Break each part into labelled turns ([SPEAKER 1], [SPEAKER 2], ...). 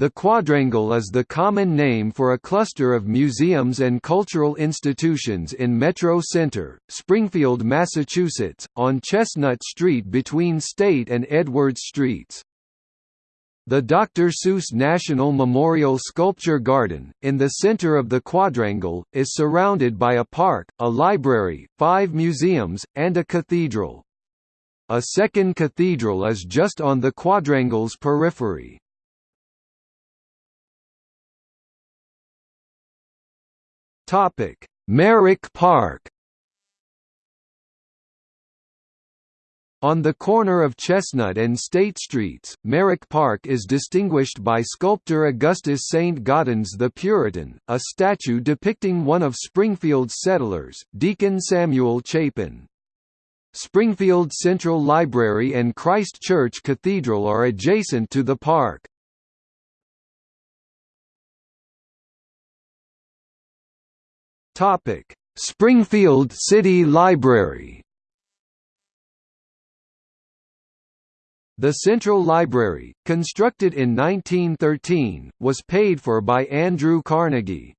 [SPEAKER 1] The quadrangle is the common name for a cluster of museums and cultural institutions in Metro Center, Springfield, Massachusetts, on Chestnut Street between State and Edwards Streets. The Dr. Seuss National Memorial Sculpture Garden, in the center of the quadrangle, is surrounded by a park, a library, five museums, and a cathedral. A second cathedral is just on the quadrangle's periphery. Topic: Merrick Park. On the corner of Chestnut and State Streets, Merrick Park is distinguished by sculptor Augustus St. Gaudens the Puritan, a statue depicting one of Springfield's settlers, Deacon Samuel Chapin. Springfield Central Library and Christ Church Cathedral are adjacent to the park. Topic: Springfield City Library. The Central Library, constructed in 1913, was paid for by Andrew Carnegie.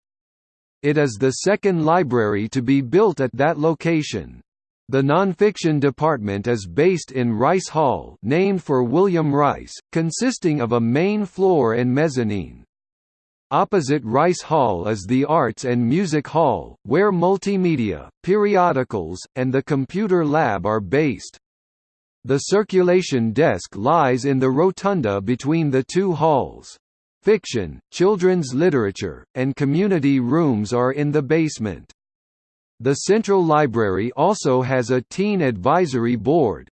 [SPEAKER 1] It is the second library to be built at that location. The nonfiction department is based in Rice Hall named for William Rice, consisting of a main floor and mezzanine. Opposite Rice Hall is the Arts and Music Hall, where multimedia, periodicals, and the computer lab are based. The circulation desk lies in the rotunda between the two halls. Fiction, children's literature, and community rooms are in the basement. The Central Library also has a Teen Advisory Board,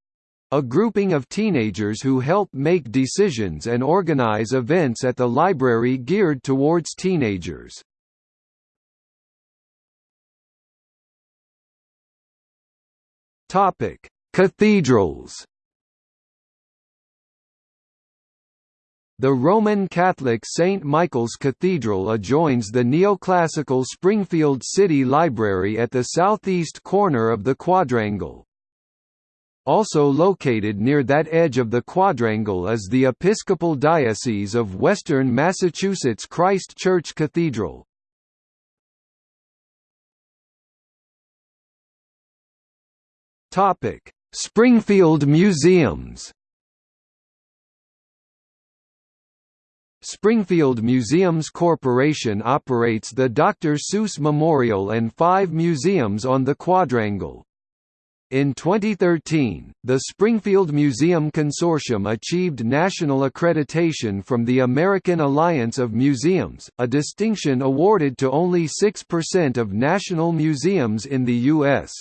[SPEAKER 1] a grouping of teenagers who help make decisions and organize events at the library geared towards teenagers. Topic: Cathedrals. The Roman Catholic St. Michael's Cathedral adjoins the neoclassical Springfield City Library at the southeast corner of the quadrangle. Also located near that edge of the quadrangle is the Episcopal Diocese of Western Massachusetts Christ Church Cathedral. Springfield Museums Springfield Museums Corporation operates the Dr. Seuss Memorial and five museums on the quadrangle. In 2013, the Springfield Museum Consortium achieved national accreditation from the American Alliance of Museums, a distinction awarded to only 6% of national museums in the U.S.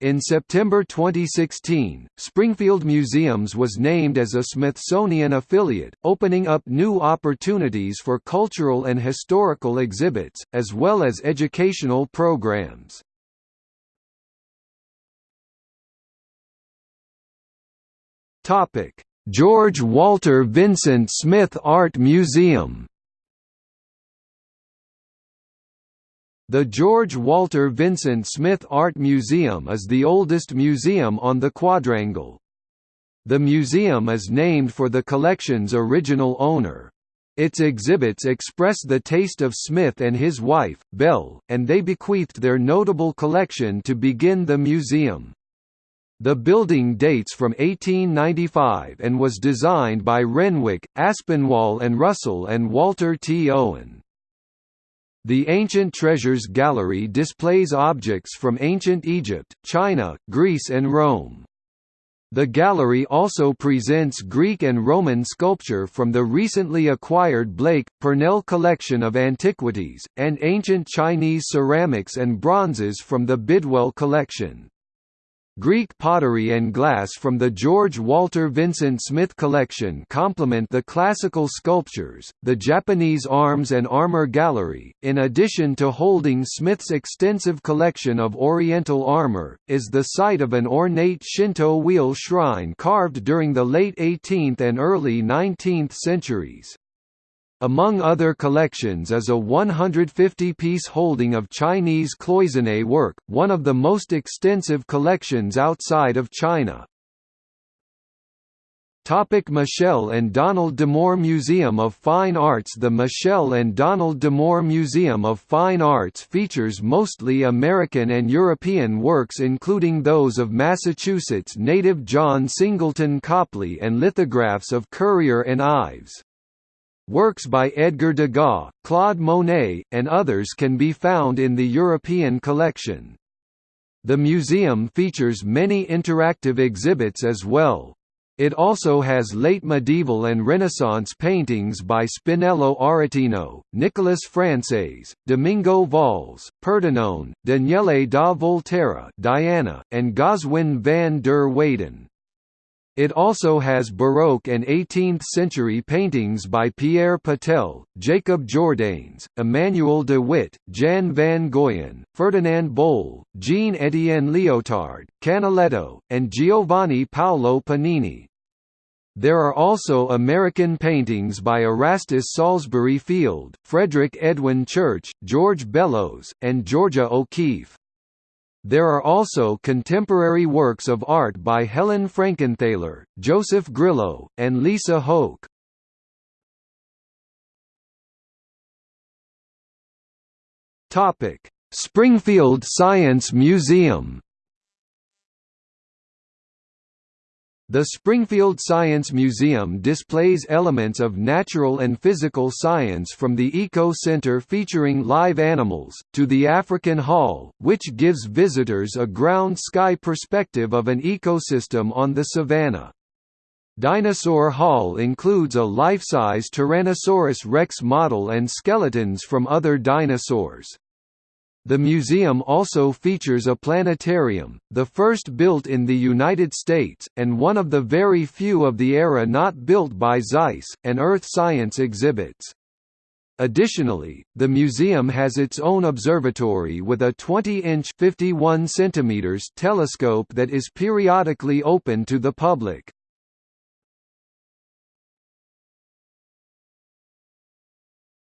[SPEAKER 1] In September 2016, Springfield Museums was named as a Smithsonian affiliate, opening up new opportunities for cultural and historical exhibits, as well as educational programs. Topic: George Walter Vincent Smith Art Museum. The George Walter Vincent Smith Art Museum is the oldest museum on the quadrangle. The museum is named for the collection's original owner. Its exhibits express the taste of Smith and his wife, Belle, and they bequeathed their notable collection to begin the museum. The building dates from 1895 and was designed by Renwick, Aspinwall and Russell and Walter T. Owen. The Ancient Treasures Gallery displays objects from ancient Egypt, China, Greece and Rome. The gallery also presents Greek and Roman sculpture from the recently acquired Blake, Purnell collection of antiquities, and ancient Chinese ceramics and bronzes from the Bidwell collection. Greek pottery and glass from the George Walter Vincent Smith collection complement the classical sculptures. The Japanese Arms and Armor Gallery, in addition to holding Smith's extensive collection of Oriental armor, is the site of an ornate Shinto wheel shrine carved during the late 18th and early 19th centuries. Among other collections is a 150-piece holding of Chinese cloisonné work, one of the most extensive collections outside of China. Topic Michele and Donald D'Amour Museum of Fine Arts The Michele and Donald D'Amour Museum of Fine Arts features mostly American and European works including those of Massachusetts native John Singleton Copley and lithographs of Currier and Ives. Works by Edgar Degas, Claude Monet, and others can be found in the European collection. The museum features many interactive exhibits as well. It also has late medieval and Renaissance paintings by Spinello Aretino, Nicolas Frances, Domingo Valls, Perdinon, Daniele da Volterra Diana, and Goswin van der Weyden. It also has Baroque and 18th-century paintings by Pierre Patel, Jacob Jordaens, Emmanuel de Witte, Jan van Goyen, Ferdinand Bol, Jean-Étienne Liotard, Canaletto, and Giovanni Paolo Panini. There are also American paintings by Erastus Salisbury Field, Frederick Edwin Church, George Bellows, and Georgia O'Keeffe. There are also contemporary works of art by Helen Frankenthaler, Joseph Grillo, and Lisa Hoke. Springfield Science Museum The Springfield Science Museum displays elements of natural and physical science from the Eco Center featuring live animals, to the African Hall, which gives visitors a ground-sky perspective of an ecosystem on the savanna. Dinosaur Hall includes a life-size Tyrannosaurus rex model and skeletons from other dinosaurs. The museum also features a planetarium, the first built in the United States, and one of the very few of the era not built by Zeiss, and earth science exhibits. Additionally, the museum has its own observatory with a 20-inch (51 centimeters) telescope that is periodically open to the public.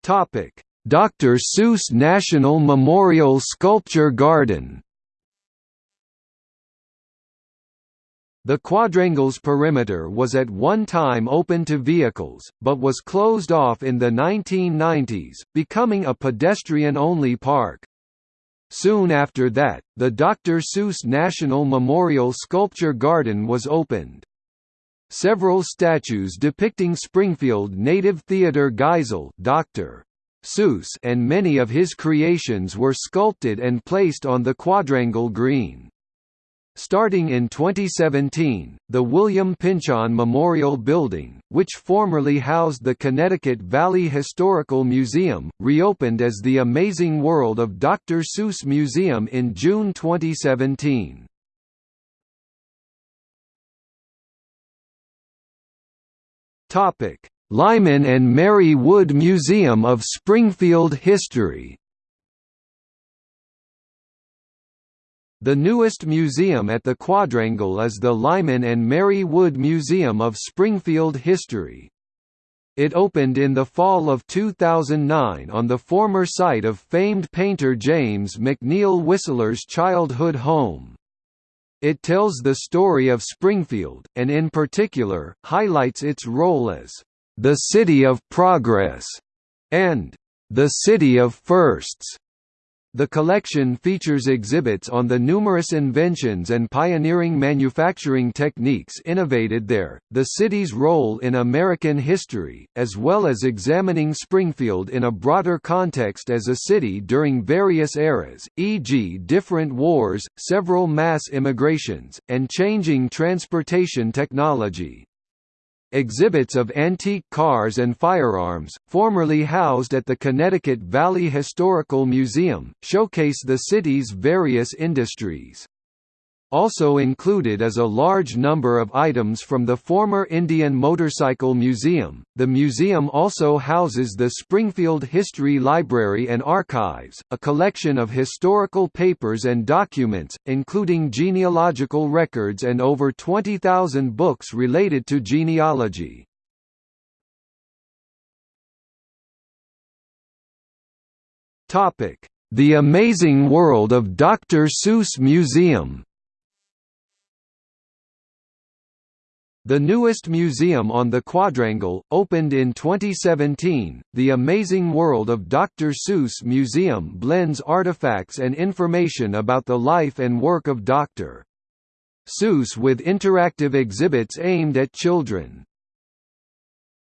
[SPEAKER 1] Topic: Dr. Seuss National Memorial Sculpture Garden The quadrangle's perimeter was at one time open to vehicles, but was closed off in the 1990s, becoming a pedestrian-only park. Soon after that, the Dr. Seuss National Memorial Sculpture Garden was opened. Several statues depicting Springfield native Theodore Geisel Dr. Seuss and many of his creations were sculpted and placed on the quadrangle green. Starting in 2017, the William Pynchon Memorial Building, which formerly housed the Connecticut Valley Historical Museum, reopened as the Amazing World of Dr. Seuss Museum in June 2017. Topic: Lyman and Mary Wood Museum of Springfield History The newest museum at the Quadrangle is the Lyman and Mary Wood Museum of Springfield History. It opened in the fall of 2009 on the former site of famed painter James McNeill Whistler's childhood home. It tells the story of Springfield, and in particular, highlights its role as the City of Progress, and The City of Firsts. The collection features exhibits on the numerous inventions and pioneering manufacturing techniques innovated there, the city's role in American history, as well as examining Springfield in a broader context as a city during various eras, e.g. different wars, several mass immigrations, and changing transportation technology. Exhibits of antique cars and firearms, formerly housed at the Connecticut Valley Historical Museum, showcase the city's various industries. Also included is a large number of items from the former Indian Motorcycle Museum. The museum also houses the Springfield History Library and Archives, a collection of historical papers and documents, including genealogical records and over 20,000 books related to genealogy. Topic: The Amazing World of Dr. Seuss Museum. The newest museum on the quadrangle, opened in 2017, the Amazing World of Dr. Seuss Museum blends artifacts and information about the life and work of Dr. Seuss with interactive exhibits aimed at children.